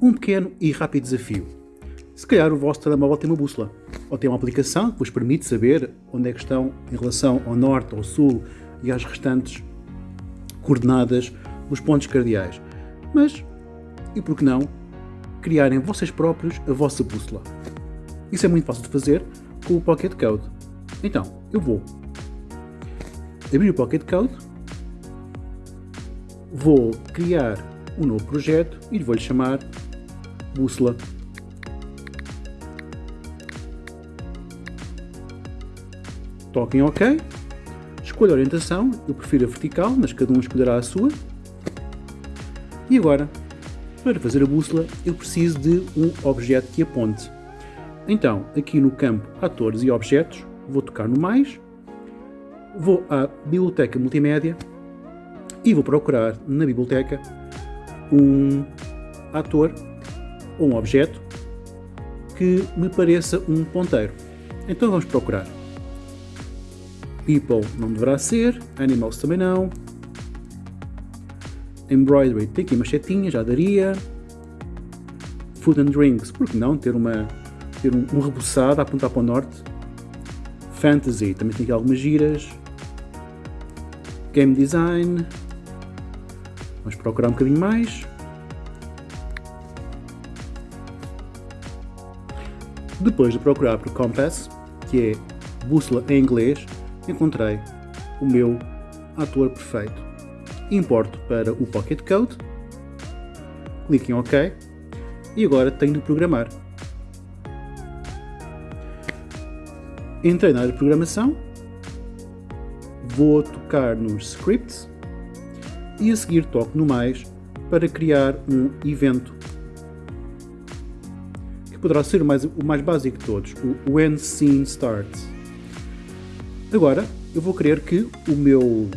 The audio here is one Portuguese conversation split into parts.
um pequeno e rápido desafio. Se calhar o vosso telemóvel tem uma bússola, ou tem uma aplicação que vos permite saber onde é que estão em relação ao norte, ao sul e às restantes coordenadas dos pontos cardeais. Mas, e por que não, criarem vocês próprios a vossa bússola? Isso é muito fácil de fazer com o Pocket Code. Então, eu vou abrir o Pocket Code, vou criar um novo projeto e vou-lhe chamar bússola. Toquem OK, escolha a orientação, eu prefiro a vertical, mas cada um escolherá a sua. E agora, para fazer a bússola, eu preciso de um objeto que aponte. Então, aqui no campo Atores e Objetos, vou tocar no mais, vou à Biblioteca Multimédia e vou procurar na biblioteca um ator ou um objeto que me pareça um ponteiro. Então vamos procurar. People não deverá ser, Animals também não. Embroidery tem aqui uma setinha, já daria. Food and Drinks, porque não ter, uma, ter um, um rebuçado a apontar para o norte. Fantasy também tem aqui algumas giras. Game Design. Vamos procurar um bocadinho mais. Depois de procurar por Compass, que é bússola em inglês, encontrei o meu ator perfeito. Importo para o Pocket Code, clique em OK e agora tenho de programar. Entrei na área de programação, vou tocar nos scripts e a seguir toco no mais para criar um evento que poderá ser o mais, o mais básico de todos, o When Scene Starts. Agora, eu vou querer que o meu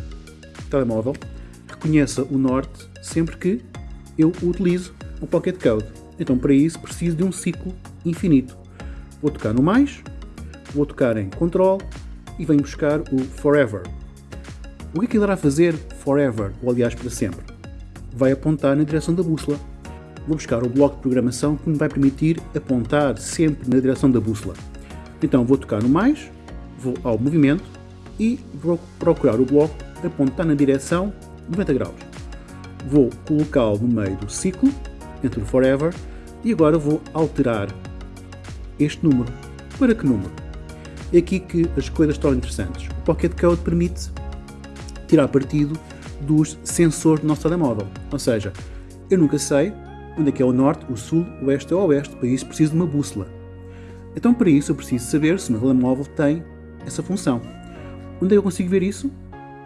telemóvel reconheça o norte sempre que eu utilizo o Pocket Code. Então, para isso, preciso de um ciclo infinito. Vou tocar no mais, vou tocar em Control e venho buscar o Forever. O que é que ele irá fazer Forever, ou aliás para sempre? Vai apontar na direção da bússola. Vou buscar o bloco de programação que me vai permitir apontar sempre na direção da bússola. Então vou tocar no mais, vou ao movimento e vou procurar o bloco apontar na direção 90 graus. Vou colocá-lo no meio do ciclo, entre o forever, e agora vou alterar este número. Para que número? É aqui que as coisas estão interessantes. O Pocket Code permite tirar partido dos sensores do nosso telemóvel. Ou seja, eu nunca sei onde é que é o norte, o sul, o oeste ou o oeste, para isso preciso de uma bússola. Então para isso eu preciso saber se o meu telemóvel tem essa função. Onde é que eu consigo ver isso?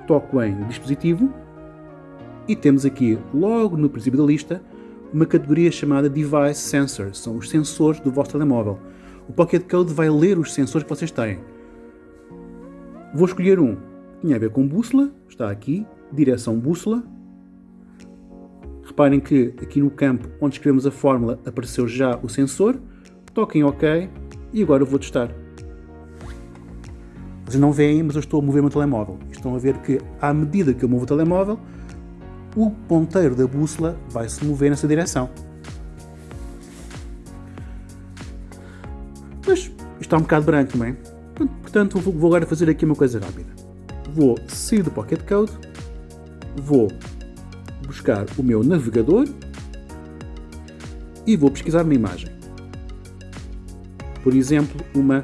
Toco em dispositivo e temos aqui, logo no princípio da lista, uma categoria chamada Device Sensors, são os sensores do vosso telemóvel. O Pocket Code vai ler os sensores que vocês têm. Vou escolher um. Tinha a ver com bússola, está aqui, direção bússola. Reparem que aqui no campo onde escrevemos a fórmula apareceu já o sensor. Toquem em OK e agora vou testar. Vocês não veem, mas eu estou a mover o meu telemóvel. Estão a ver que, à medida que eu movo o telemóvel, o ponteiro da bússola vai se mover nessa direção. Mas está um bocado branco, não é? Portanto, vou agora fazer aqui uma coisa rápida. Vou sair do Pocket Code, vou buscar o meu navegador e vou pesquisar uma imagem. Por exemplo, uma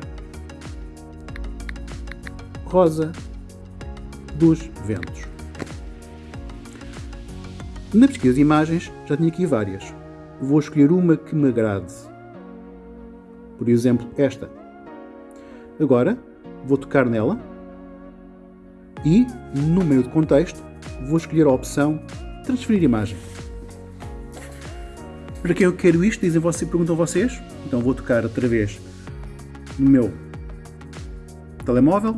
rosa dos ventos. Na pesquisa de imagens já tinha aqui várias. Vou escolher uma que me agrade. Por exemplo, esta. Agora vou tocar nela e, no meio do contexto, vou escolher a opção Transferir imagem. Para quem eu quero isto, dizem vocês, perguntam vocês. Então vou tocar outra vez no meu telemóvel,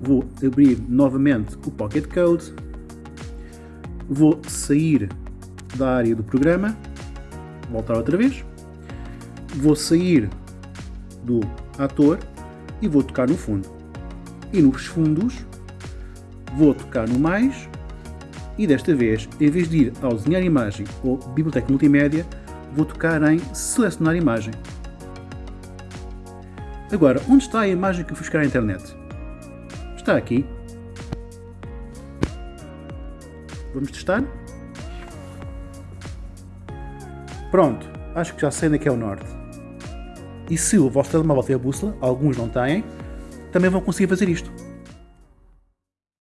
vou abrir novamente o Pocket Code, vou sair da área do programa, voltar outra vez, vou sair do ator e vou tocar no fundo. E nos fundos vou tocar no mais e desta vez, em vez de ir ao desenhar imagem ou biblioteca multimédia, vou tocar em selecionar imagem. Agora, onde está a imagem que eu fui buscar à internet? Está aqui. Vamos testar? Pronto, acho que já sei onde é que é o norte. E se o vosso telemóvel tem a bússola, alguns não têm, também vão conseguir fazer isto.